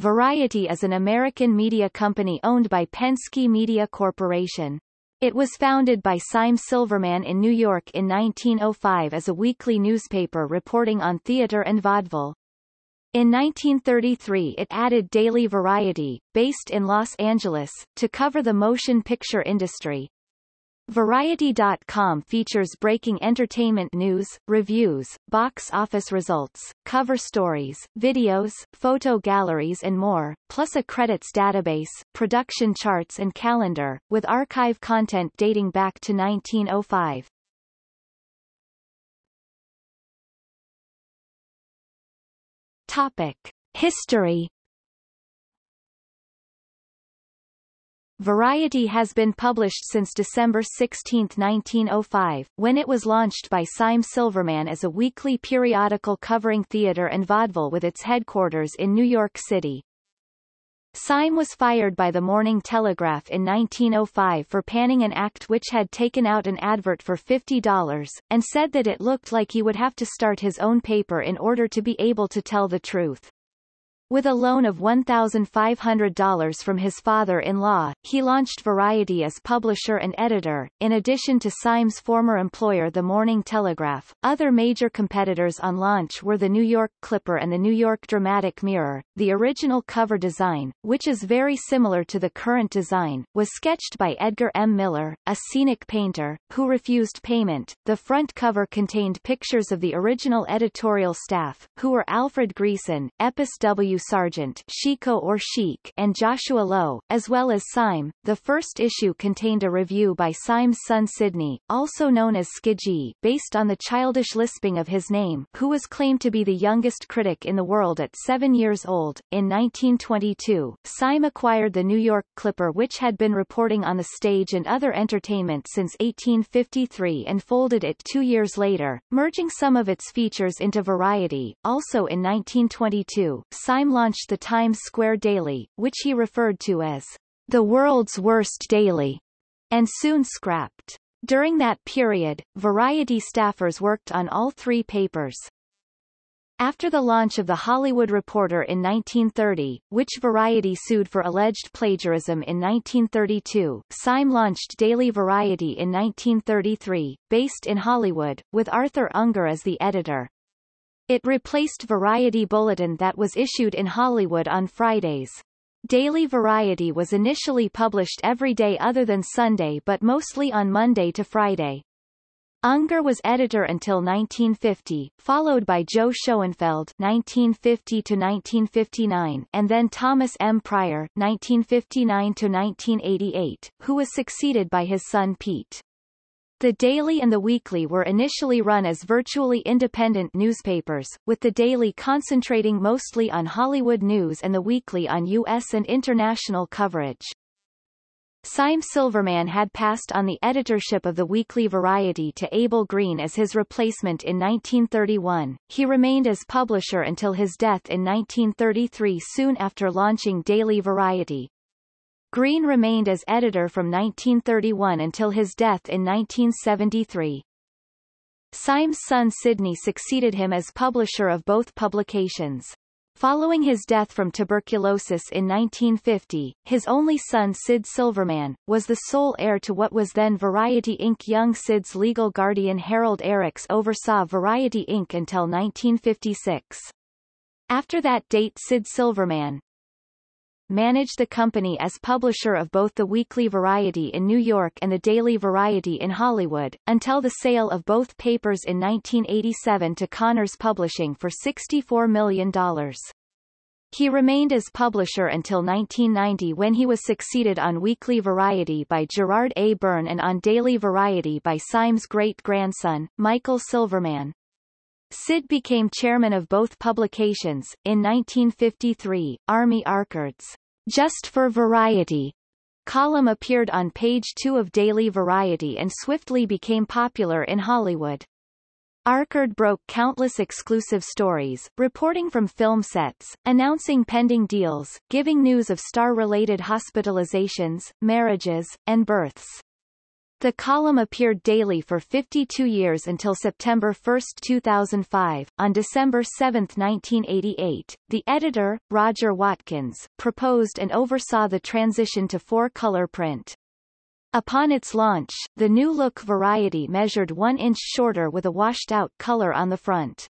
Variety is an American media company owned by Penske Media Corporation. It was founded by Sime Silverman in New York in 1905 as a weekly newspaper reporting on theater and vaudeville. In 1933 it added Daily Variety, based in Los Angeles, to cover the motion picture industry. Variety.com features breaking entertainment news, reviews, box office results, cover stories, videos, photo galleries and more, plus a credits database, production charts and calendar, with archive content dating back to 1905. Topic. History Variety has been published since December 16, 1905, when it was launched by Sime Silverman as a weekly periodical covering theater and vaudeville with its headquarters in New York City. Sime was fired by the Morning Telegraph in 1905 for panning an act which had taken out an advert for $50, and said that it looked like he would have to start his own paper in order to be able to tell the truth. With a loan of $1,500 from his father-in-law, he launched Variety as publisher and editor. In addition to Sime's former employer The Morning Telegraph, other major competitors on launch were the New York Clipper and the New York Dramatic Mirror. The original cover design, which is very similar to the current design, was sketched by Edgar M. Miller, a scenic painter, who refused payment. The front cover contained pictures of the original editorial staff, who were Alfred Greason, Epes W. Sargent Chico or Chic and Joshua Lowe, as well as Sime. The first issue contained a review by Sime's son Sidney, also known as Skidgee, based on the childish lisping of his name, who was claimed to be the youngest critic in the world at seven years old. In 1922, Sime acquired the New York Clipper which had been reporting on the stage and other entertainment since 1853 and folded it two years later, merging some of its features into Variety. Also in 1922, Launched the Times Square Daily, which he referred to as the world's worst daily, and soon scrapped. During that period, Variety staffers worked on all three papers. After the launch of The Hollywood Reporter in 1930, which Variety sued for alleged plagiarism in 1932, Sime launched Daily Variety in 1933, based in Hollywood, with Arthur Unger as the editor. It replaced Variety Bulletin that was issued in Hollywood on Fridays. Daily Variety was initially published every day other than Sunday but mostly on Monday to Friday. Unger was editor until 1950, followed by Joe Schoenfeld (1950–1959) and then Thomas M. Pryor (1959–1988), who was succeeded by his son Pete. The Daily and the Weekly were initially run as virtually independent newspapers, with the Daily concentrating mostly on Hollywood news and the Weekly on U.S. and international coverage. Sime Silverman had passed on the editorship of the weekly Variety to Abel Green as his replacement in 1931. He remained as publisher until his death in 1933 soon after launching Daily Variety. Green remained as editor from 1931 until his death in 1973. Sime's son Sidney succeeded him as publisher of both publications. Following his death from tuberculosis in 1950, his only son Sid Silverman, was the sole heir to what was then Variety Inc. Young Sid's legal guardian Harold Eriks oversaw Variety Inc. until 1956. After that date Sid Silverman, managed the company as publisher of both the Weekly Variety in New York and the Daily Variety in Hollywood, until the sale of both papers in 1987 to Cahners Publishing for $64 million. He remained as publisher until 1990 when he was succeeded on Weekly Variety by Gerard A. Byrne and on Daily Variety by Sime's great-grandson, Michael Silverman. Sid became chairman of both publications. In 1953, Army Archerd's Just for Variety column appeared on page two of Daily Variety and swiftly became popular in Hollywood. Archerd broke countless exclusive stories, reporting from film sets, announcing pending deals, giving news of star-related hospitalizations, marriages, and births. The column appeared daily for 52 years until September 1, 2005. On December 7, 1988, the editor, Roger Watkins, proposed and oversaw the transition to four-color print. Upon its launch, the new-look Variety measured one inch shorter with a washed-out color on the front.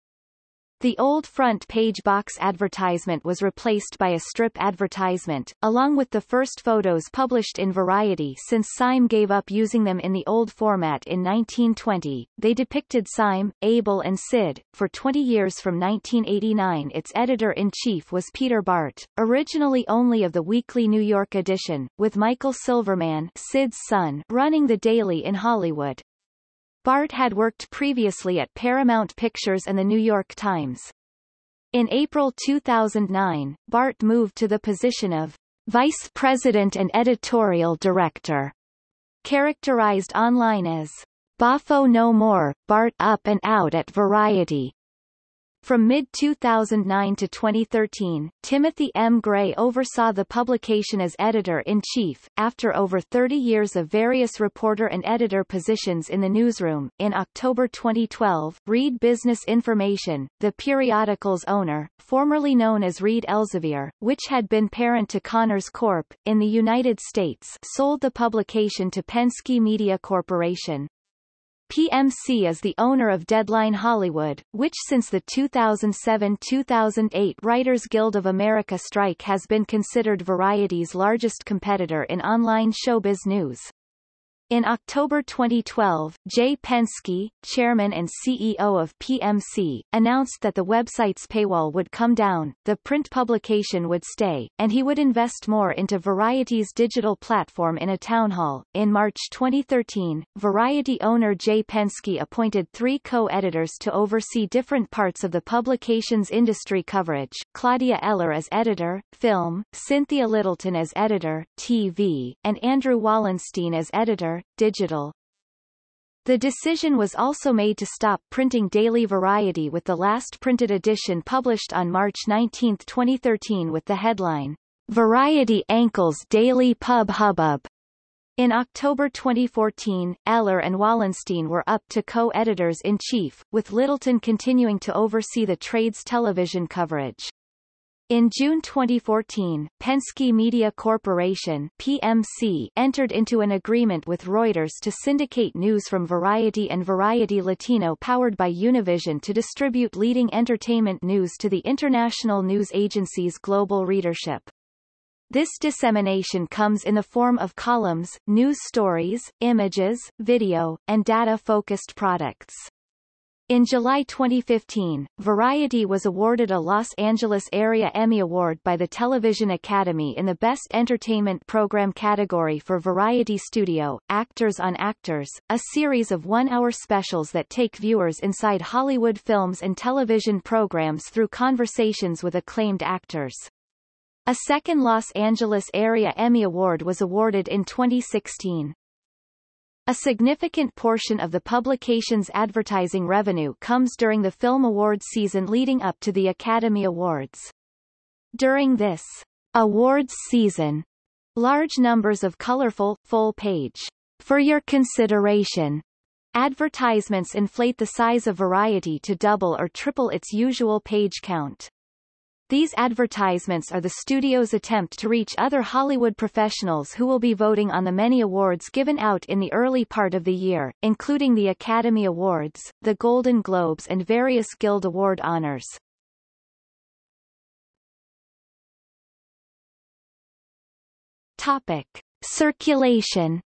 The old front page box advertisement was replaced by a strip advertisement, along with the first photos published in Variety since Sime gave up using them in the old format in 1920. They depicted Sime, Abel and Sid. For 20 years from 1989 its editor-in-chief was Peter Bart, originally only of the weekly New York edition, with Michael Silverman Sid's son running the daily in Hollywood. Bart had worked previously at Paramount Pictures and the New York Times. In April 2009, Bart moved to the position of Vice President and Editorial Director, characterized online as Boffo No More, Bart Up and Out at Variety. From mid-2009 to 2013, Timothy M. Gray oversaw the publication as editor-in-chief. After over 30 years of various reporter and editor positions in the newsroom, in October 2012, Reed Business Information, the periodical's owner, formerly known as Reed Elsevier, which had been parent to Cahners Corp. in the United States, sold the publication to Penske Media Corporation. PMC is the owner of Deadline Hollywood, which since the 2007-2008 Writers Guild of America strike has been considered Variety's largest competitor in online showbiz news. In October 2012, Jay Penske, chairman and CEO of PMC, announced that the website's paywall would come down, the print publication would stay, and he would invest more into Variety's digital platform in a town hall. In March 2013, Variety owner Jay Penske appointed three co-editors to oversee different parts of the publication's industry coverage, Claudia Eller as editor, film, Cynthia Littleton as editor, TV, and Andrew Wallenstein as editor, digital. The decision was also made to stop printing Daily Variety with the last printed edition published on March 19, 2013 with the headline, Variety Ankles Daily Pub Hubbub. In October 2014, Eller and Wallenstein were up to co-editors-in-chief, with Littleton continuing to oversee the trade's television coverage. In June 2014, Penske Media Corporation PMC entered into an agreement with Reuters to syndicate news from Variety and Variety Latino powered by Univision to distribute leading entertainment news to the international news agency's global readership. This dissemination comes in the form of columns, news stories, images, video, and data-focused products. In July 2015, Variety was awarded a Los Angeles Area Emmy Award by the Television Academy in the Best Entertainment Program category for Variety Studio, Actors on Actors, a series of one-hour specials that take viewers inside Hollywood films and television programs through conversations with acclaimed actors. A second Los Angeles Area Emmy Award was awarded in 2016. A significant portion of the publication's advertising revenue comes during the film awards season leading up to the Academy Awards. During this awards season, large numbers of colorful, full-page, for your consideration advertisements inflate the size of Variety to double or triple its usual page count. These advertisements are the studio's attempt to reach other Hollywood professionals who will be voting on the many awards given out in the early part of the year, including the Academy Awards, the Golden Globes and various Guild Award honors. Topic. Circulation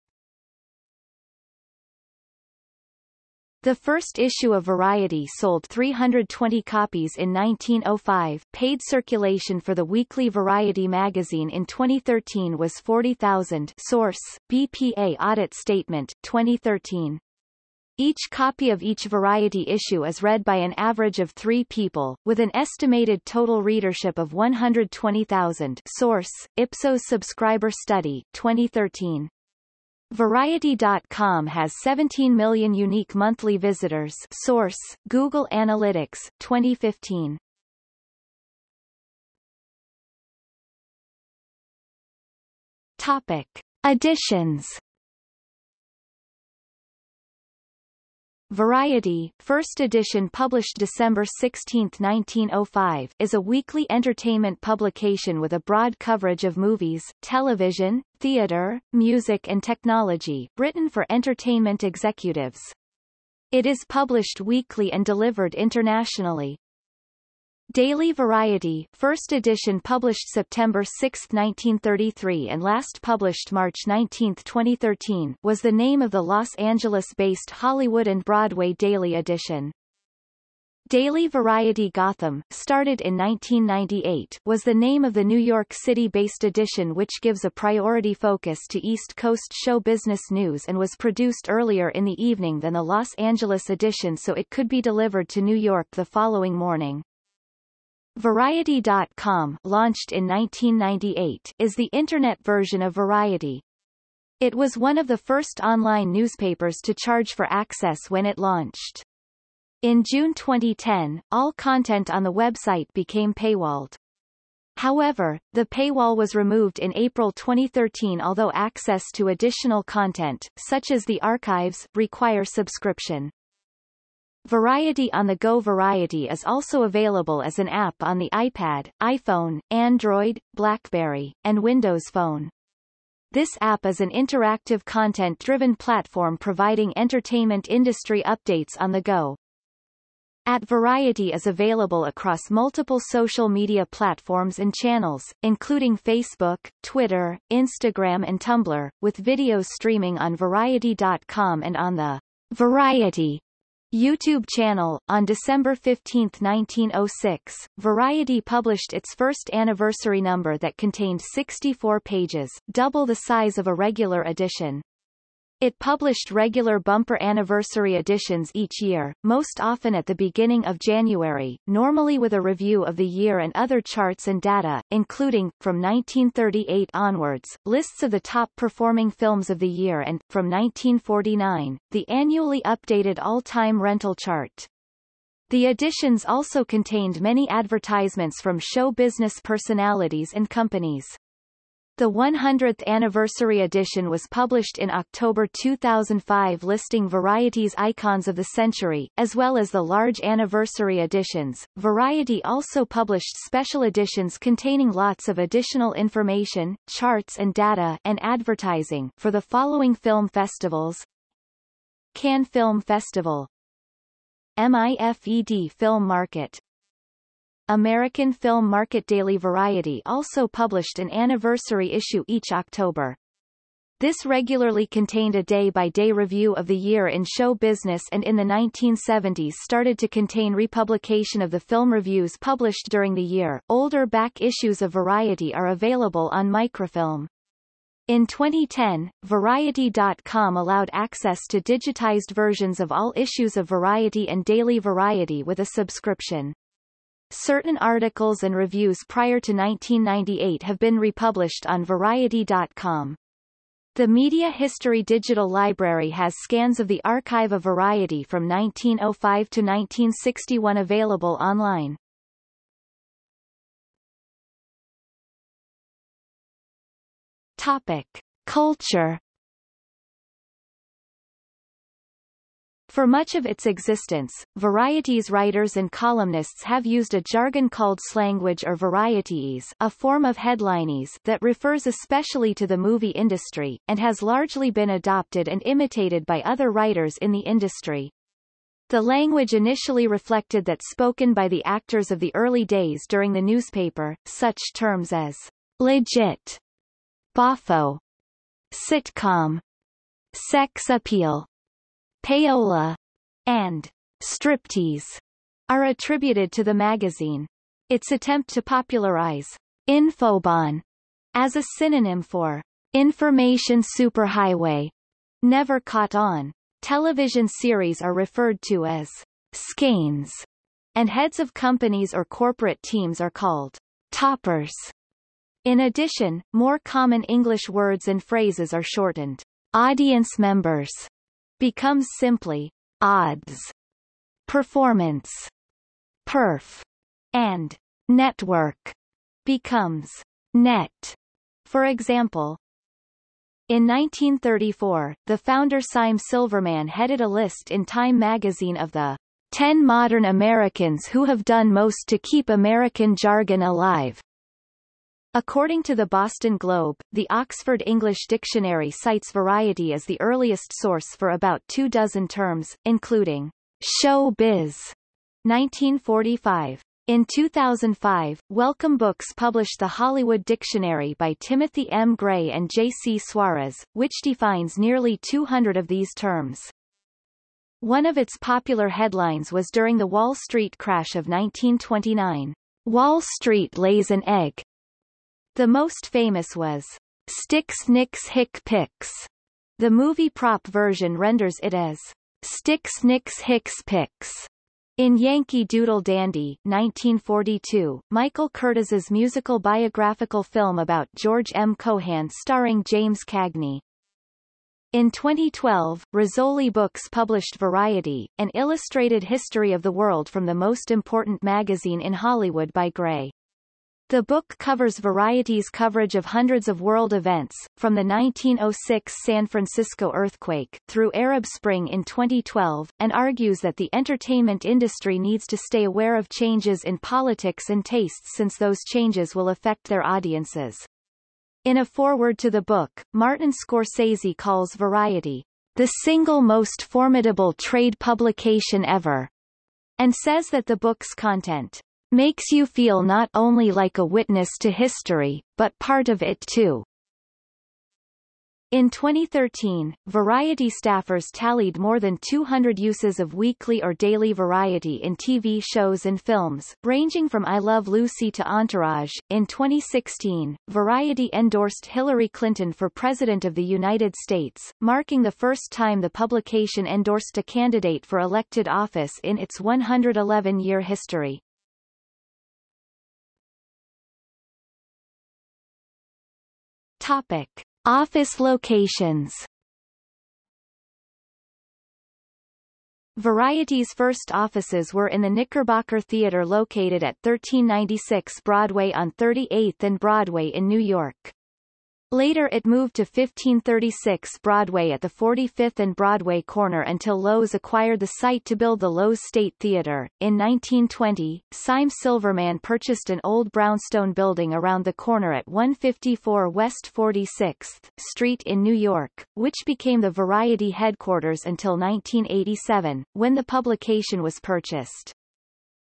The first issue of Variety sold 320 copies in 1905. Paid circulation for the weekly Variety magazine in 2013 was 40,000. Source: BPA Audit Statement, 2013. Each copy of each Variety issue is read by an average of three people, with an estimated total readership of 120,000 Source, Ipsos Subscriber Study, 2013. Variety.com has 17 million unique monthly visitors source, Google Analytics, 2015. Topic. Editions Variety, first edition published December 16, 1905, is a weekly entertainment publication with a broad coverage of movies, television, theater, music and technology, written for entertainment executives. It is published weekly and delivered internationally. Daily Variety, first edition published September 6, 1933 and last published March 19, 2013, was the name of the Los Angeles-based Hollywood and Broadway daily edition. Daily Variety Gotham, started in 1998, was the name of the New York City-based edition which gives a priority focus to East Coast show business news and was produced earlier in the evening than the Los Angeles edition so it could be delivered to New York the following morning. Variety.com launched in 1998 is the Internet version of Variety. It was one of the first online newspapers to charge for access when it launched. In June 2010, all content on the website became paywalled. However, the paywall was removed in April 2013 although access to additional content, such as the archives, require subscription. Variety on the Go Variety is also available as an app on the iPad, iPhone, Android, BlackBerry, and Windows Phone. This app is an interactive content-driven platform providing entertainment industry updates on the go. At Variety is available across multiple social media platforms and channels, including Facebook, Twitter, Instagram and Tumblr, with videos streaming on Variety.com and on the Variety YouTube channel. On December 15, 1906, Variety published its first anniversary number that contained 64 pages, double the size of a regular edition. It published regular bumper anniversary editions each year, most often at the beginning of January, normally with a review of the year and other charts and data, including, from 1938 onwards, lists of the top performing films of the year and, from 1949, the annually updated all-time rental chart. The editions also contained many advertisements from show business personalities and companies. The 100th anniversary edition was published in October 2005 listing Variety's icons of the century, as well as the large anniversary editions. Variety also published special editions containing lots of additional information, charts and data and advertising for the following film festivals. Cannes Film Festival MIFED Film Market American Film Market Daily Variety also published an anniversary issue each October. This regularly contained a day-by-day -day review of the year in show business and in the 1970s started to contain republication of the film reviews published during the year. Older back issues of Variety are available on microfilm. In 2010, Variety.com allowed access to digitized versions of all issues of Variety and Daily Variety with a subscription. Certain articles and reviews prior to 1998 have been republished on Variety.com. The Media History Digital Library has scans of the archive of Variety from 1905 to 1961 available online. Topic. Culture For much of its existence, Variety's writers and columnists have used a jargon called slangwich or varieties a form of headlinese that refers especially to the movie industry, and has largely been adopted and imitated by other writers in the industry. The language initially reflected that spoken by the actors of the early days during the newspaper, such terms as legit, boffo, sitcom, sex appeal, payola, and striptease are attributed to the magazine. Its attempt to popularize infobahn as a synonym for information superhighway never caught on. Television series are referred to as skeins, and heads of companies or corporate teams are called toppers. In addition, more common English words and phrases are shortened. Audience members becomes simply odds, performance, perf, and network becomes net. For example, In 1934, the founder Sime Silverman headed a list in Time magazine of the 10 modern Americans who have done most to keep American jargon alive. According to the Boston Globe, the Oxford English Dictionary cites variety as the earliest source for about two dozen terms, including show biz, 1945. In 2005, Welcome Books published the Hollywood Dictionary by Timothy M. Gray and J. C. Suarez, which defines nearly 200 of these terms. One of its popular headlines was during the Wall Street crash of 1929, Wall Street lays an egg. The most famous was Sticks Nix Hick Pix. The movie prop version renders it as Sticks Nix Hicks Pix. In Yankee Doodle Dandy 1942, Michael Curtiz's musical biographical film about George M. Cohan starring James Cagney. In 2012, Rizzoli Books published Variety, an illustrated history of the world from the most important magazine in Hollywood by Gray. The book covers Variety's coverage of hundreds of world events, from the 1906 San Francisco earthquake, through Arab Spring in 2012, and argues that the entertainment industry needs to stay aware of changes in politics and tastes since those changes will affect their audiences. In a foreword to the book, Martin Scorsese calls Variety, the single most formidable trade publication ever, and says that the book's content makes you feel not only like a witness to history, but part of it too. In 2013, Variety staffers tallied more than 200 uses of weekly or daily variety in TV shows and films, ranging from I Love Lucy to Entourage. In 2016, Variety endorsed Hillary Clinton for President of the United States, marking the first time the publication endorsed a candidate for elected office in its 111-year history. Topic. Office locations Variety's first offices were in the Knickerbocker Theatre located at 1396 Broadway on 38th and Broadway in New York. Later it moved to 1536 Broadway at the 45th and Broadway corner until Loew's acquired the site to build the Loew's State Theatre. In 1920, Sime Silverman purchased an old brownstone building around the corner at 154 West 46th Street in New York, which became the Variety headquarters until 1987, when the publication was purchased.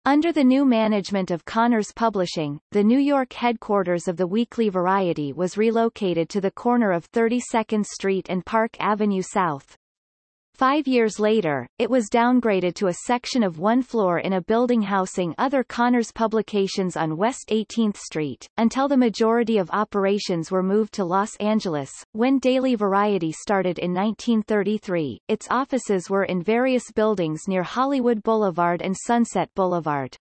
Under the new management of Cahners Publishing, the New York headquarters of the Weekly Variety was relocated to the corner of 32nd Street and Park Avenue South. Five years later, it was downgraded to a section of one floor in a building housing other Cahners publications on West 18th Street, until the majority of operations were moved to Los Angeles. When Daily Variety started in 1933, its offices were in various buildings near Hollywood Boulevard and Sunset Boulevard.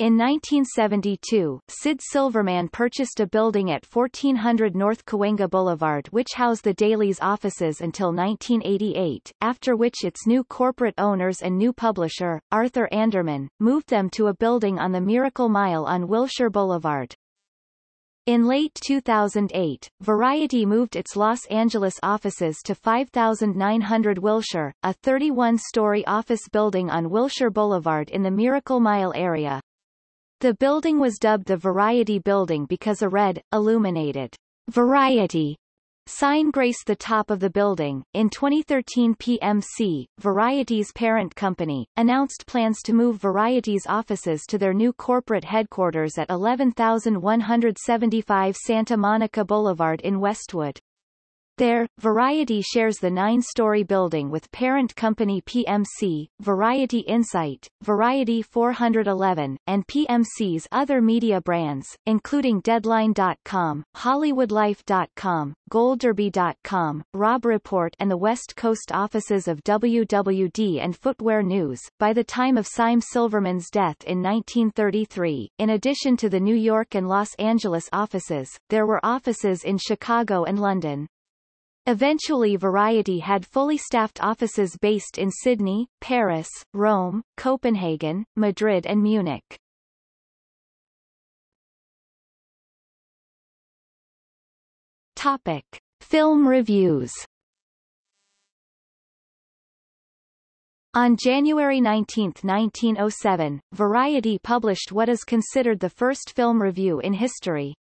In 1972, Sid Silverman purchased a building at 1400 North Cahuenga Boulevard which housed the Daily's offices until 1988, after which its new corporate owners and new publisher, Arthur Anderman, moved them to a building on the Miracle Mile on Wilshire Boulevard. In late 2008, Variety moved its Los Angeles offices to 5900 Wilshire, a 31-story office building on Wilshire Boulevard in the Miracle Mile area. The building was dubbed the Variety Building because a red, illuminated Variety sign graced the top of the building. In 2013 PMC, Variety's parent company, announced plans to move Variety's offices to their new corporate headquarters at 11175 Santa Monica Boulevard in Westwood. There, Variety shares the nine-story building with parent company PMC, Variety Insight, Variety 411, and PMC's other media brands, including Deadline.com, HollywoodLife.com, GoldDerby.com, Robb Report and the West Coast offices of WWD and Footwear News. By the time of Sime Silverman's death in 1933, in addition to the New York and Los Angeles offices, there were offices in Chicago and London. Eventually Variety had fully staffed offices based in Sydney, Paris, Rome, Copenhagen, Madrid and Munich. Topic. Film reviews On January 19, 1907, Variety published what is considered the first film review in history.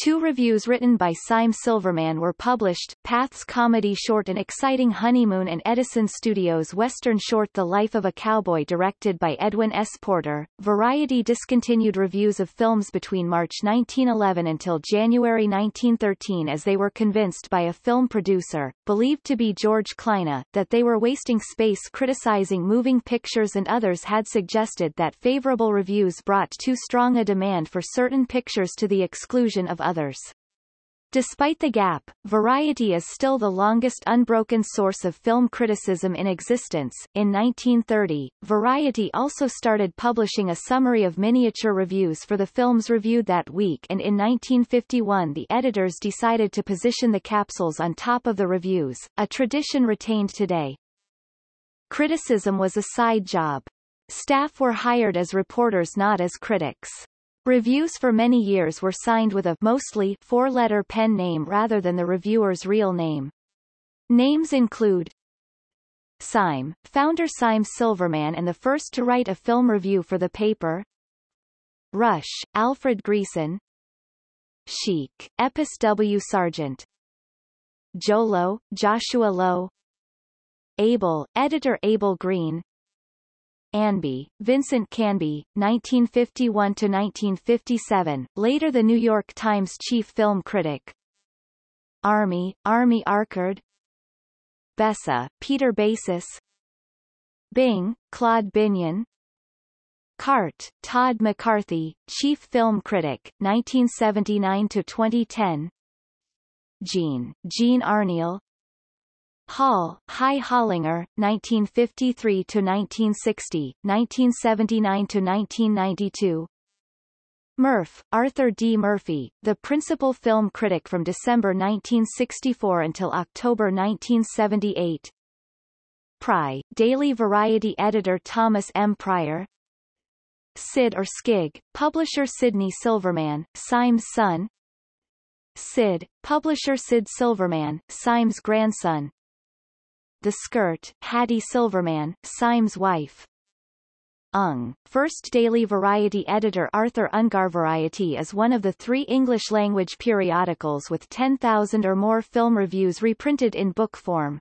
Two reviews written by Sime Silverman were published, Path's comedy short An Exciting Honeymoon and Edison Studios' western short The Life of a Cowboy directed by Edwin S. Porter. Variety discontinued reviews of films between March 1911 until January 1913 as they were convinced by a film producer, believed to be George Kleine, that they were wasting space criticizing moving pictures and others had suggested that favorable reviews brought too strong a demand for certain pictures to the exclusion of others. Despite the gap, Variety is still the longest unbroken source of film criticism in existence. In 1930, Variety also started publishing a summary of miniature reviews for the films reviewed that week and in 1951 the editors decided to position the capsules on top of the reviews, a tradition retained today. Criticism was a side job. Staff were hired as reporters not as critics. Reviews for many years were signed with a mostly four-letter pen name rather than the reviewer's real name. Names include Sime, founder Sime Silverman and the first to write a film review for the paper. Rush, Alfred Greason Chic, Epes W. Sargent. Jolo, Joshua Lowe. Abel, editor Abel Green Anby, Vincent Canby, 1951-1957, later the New York Times chief film critic. Army, Army Archerd Bessa, Peter Besas. Bing, Claude Binyon. Cart, Todd McCarthy, chief film critic, 1979-2010 Jean, Jean Arneel Hall, Hy Hollinger, 1953-1960, 1979-1992 Murph, Arthur D. Murphy, the principal film critic from December 1964 until October 1978 Pry, Daily Variety editor Thomas M. Pryor. Sid or Skig, publisher Sidney Silverman, Sime's son. Sid, publisher Sid Silverman, Sime's grandson the Skirt, Hattie Silverman, Sime's wife. Ung, first daily variety editor Arthur Ungar Variety is one of the three English-language periodicals with 10,000 or more film reviews reprinted in book form.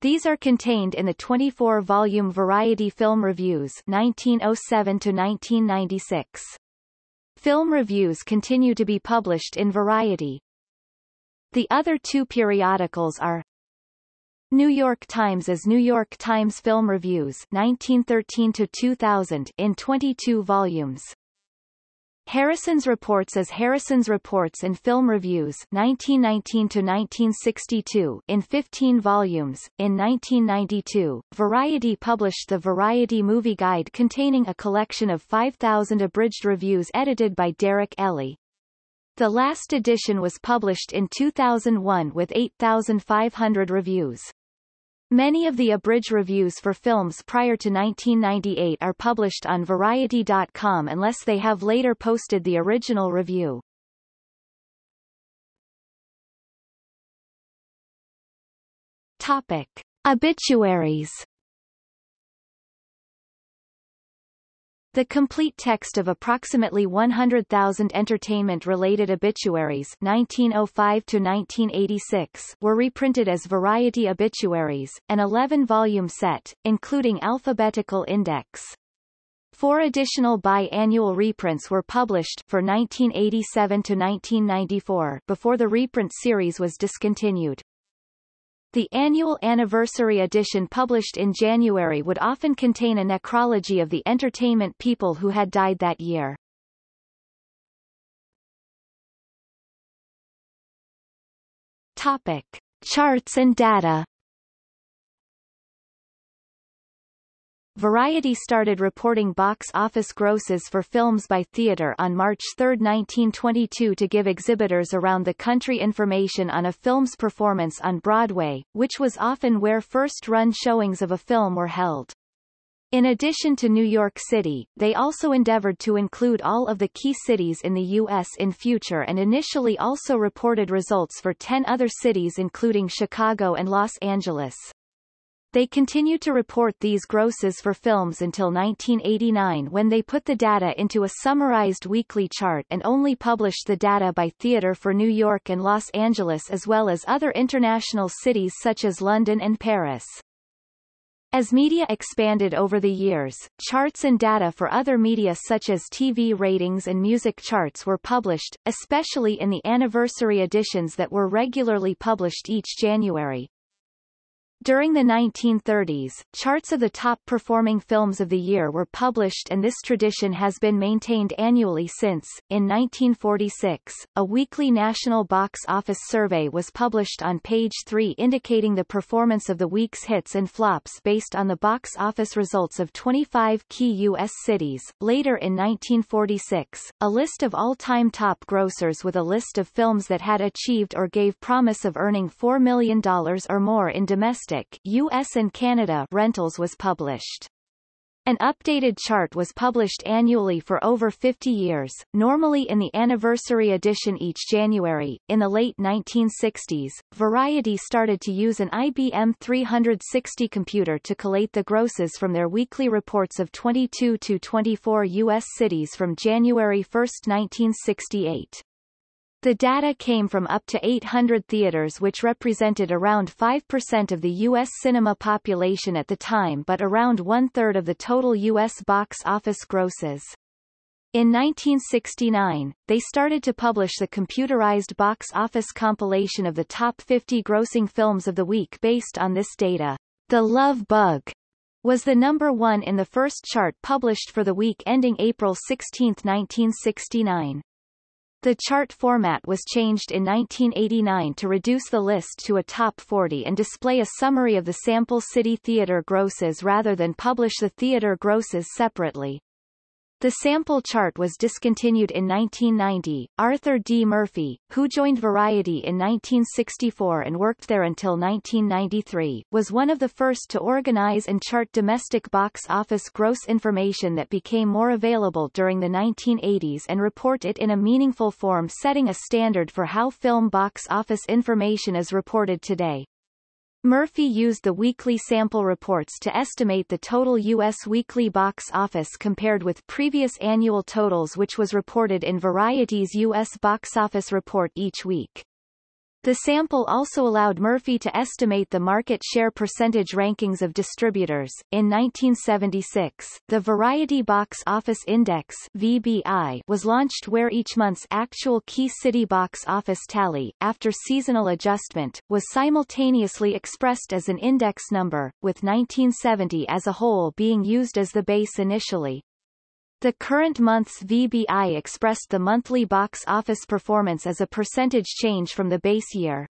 These are contained in the 24-volume Variety Film Reviews 1907-1996. Film reviews continue to be published in Variety. The other two periodicals are New York Times as New York Times Film Reviews 1913 to 2000 in 22 volumes. Harrison's Reports as Harrison's Reports and Film Reviews 1919 to 1962 in 15 volumes. In 1992, Variety published the Variety Movie Guide containing a collection of 5,000 abridged reviews edited by Derek Elley. The last edition was published in 2001 with 8,500 reviews. Many of the abridged reviews for films prior to 1998 are published on Variety.com unless they have later posted the original review. Topic. Obituaries The complete text of approximately 100,000 entertainment-related obituaries 1905 to 1986 were reprinted as Variety Obituaries, an 11-volume set, including alphabetical index. Four additional bi-annual reprints were published for 1987 to 1994 before the reprint series was discontinued. The annual anniversary edition published in January would often contain a necrology of the entertainment people who had died that year. Topic. Charts and data Variety started reporting box office grosses for films by theater on March 3, 1922 to give exhibitors around the country information on a film's performance on Broadway, which was often where first-run showings of a film were held. In addition to New York City, they also endeavored to include all of the key cities in the U.S. in future and initially also reported results for 10 other cities including Chicago and Los Angeles. They continued to report these grosses for films until 1989 when they put the data into a summarized weekly chart and only published the data by theater for New York and Los Angeles as well as other international cities such as London and Paris. As media expanded over the years, charts and data for other media such as TV ratings and music charts were published, especially in the anniversary editions that were regularly published each January. During the 1930s, charts of the top-performing films of the year were published and this tradition has been maintained annually since. In 1946, a weekly national box office survey was published on page 3 indicating the performance of the week's hits and flops based on the box office results of 25 key U.S. cities. Later in 1946, a list of all-time top grossers with a list of films that had achieved or gave promise of earning $4 million or more in domestic domestic US and Canada rentals was published. An updated chart was published annually for over 50 years, normally in the anniversary edition each January. In the late 1960s, Variety started to use an IBM 360 computer to collate the grosses from their weekly reports of 22 to 24 U.S. cities from January 1, 1968. The data came from up to 800 theaters which represented around 5% of the U.S. cinema population at the time but around one-third of the total U.S. box office grosses. In 1969, they started to publish the computerized box office compilation of the top 50 grossing films of the week based on this data. The Love Bug was the number one in the first chart published for the week ending April 16, 1969. The chart format was changed in 1989 to reduce the list to a top 40 and display a summary of the sample city theater grosses rather than publish the theater grosses separately. The sample chart was discontinued in 1990. Arthur D. Murphy, who joined Variety in 1964 and worked there until 1993, was one of the first to organize and chart domestic box office gross information that became more available during the 1980s and report it in a meaningful form setting a standard for how film box office information is reported today. Murphy used the weekly sample reports to estimate the total U.S. weekly box office compared with previous annual totals which was reported in Variety's U.S. box office report each week. The sample also allowed Murphy to estimate the market share percentage rankings of distributors. In 1976, the Variety Box Office Index (VBI) was launched where each month's actual key city box office tally, after seasonal adjustment, was simultaneously expressed as an index number, with 1970 as a whole being used as the base initially. The current month's VBI expressed the monthly box office performance as a percentage change from the base year.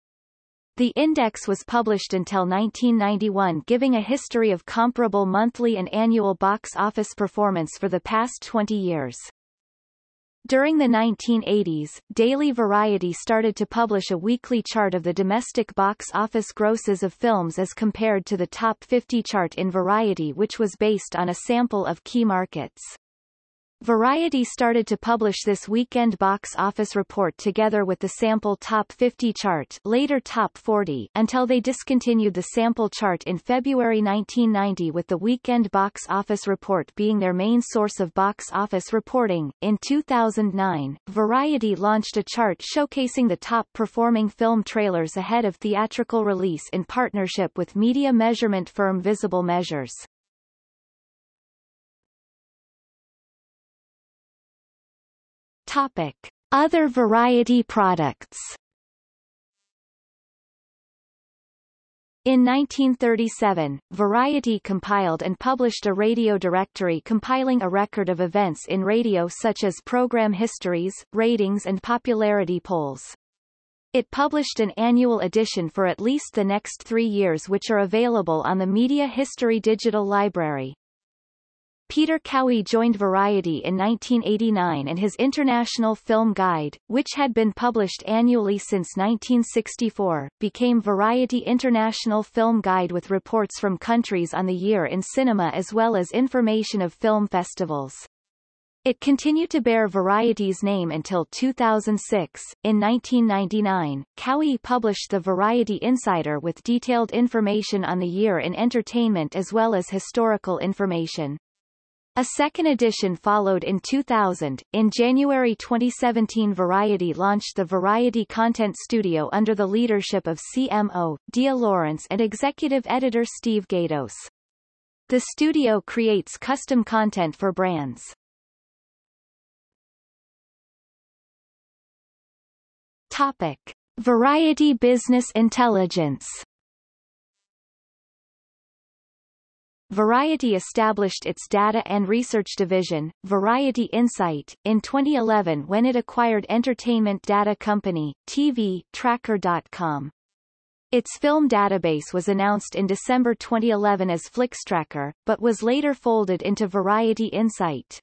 The index was published until 1991 giving a history of comparable monthly and annual box office performance for the past 20 years. During the 1980s, Daily Variety started to publish a weekly chart of the domestic box office grosses of films as compared to the top 50 chart in Variety which was based on a sample of key markets. Variety started to publish this weekend box office report together with the sample Top 50 chart later Top 40 until they discontinued the sample chart in February 1990 with the weekend box office report being their main source of box office reporting. In 2009, Variety launched a chart showcasing the top performing film trailers ahead of theatrical release in partnership with media measurement firm Visible Measures. Topic. Other variety products In 1937, Variety compiled and published a radio directory compiling a record of events in radio such as program histories, ratings and popularity polls. It published an annual edition for at least the next three years which are available on the Media History Digital Library. Peter Cowie joined Variety in 1989 and his International Film Guide, which had been published annually since 1964, became Variety International Film Guide with reports from countries on the year in cinema as well as information of film festivals. It continued to bear Variety's name until 2006. In 1999, Cowie published the Variety Insider with detailed information on the year in entertainment as well as historical information. A second edition followed in 2000. In January 2017 Variety launched the Variety Content Studio under the leadership of CMO, Dea Lawrence and executive editor Steve Gaydos. The studio creates custom content for brands. Topic. Variety Business Intelligence Variety established its data and research division, Variety Insight, in 2011 when it acquired entertainment data company, TV, Tracker.com. Its film database was announced in December 2011 as Flixtracker, but was later folded into Variety Insight.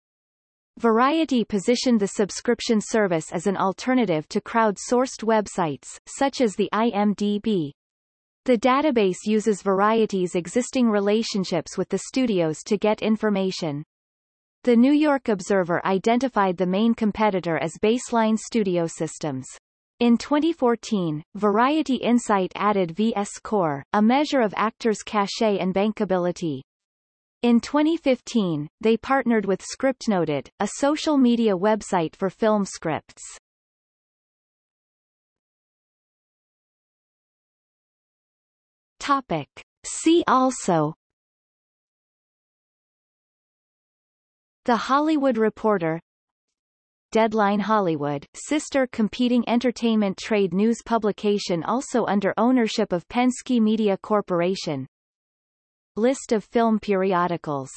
Variety positioned the subscription service as an alternative to crowd-sourced websites, such as the IMDb, the database uses Variety's existing relationships with the studios to get information. The New York Observer identified the main competitor as Baseline Studio Systems. In 2014, Variety Insight added Vscore, a measure of actors' cachet and bankability. In 2015, they partnered with ScriptNoted, a social media website for film scripts. Topic. See also. The Hollywood Reporter. Deadline Hollywood, sister competing entertainment trade news publication also under ownership of Penske Media Corporation. List of film periodicals